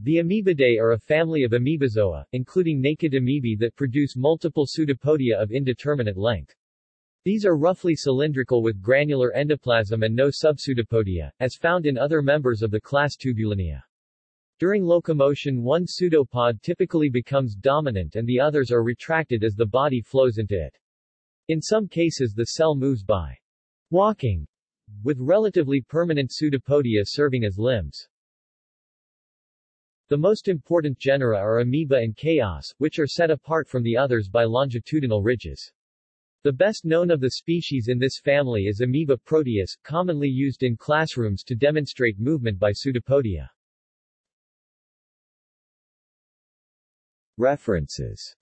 The Amoebidae are a family of amoebozoa, including naked amoebae that produce multiple pseudopodia of indeterminate length. These are roughly cylindrical with granular endoplasm and no subpseudopodia, as found in other members of the class Tubulinea. During locomotion one pseudopod typically becomes dominant and the others are retracted as the body flows into it. In some cases the cell moves by walking, with relatively permanent pseudopodia serving as limbs. The most important genera are Amoeba and Chaos, which are set apart from the others by longitudinal ridges. The best known of the species in this family is Amoeba proteus, commonly used in classrooms to demonstrate movement by pseudopodia. References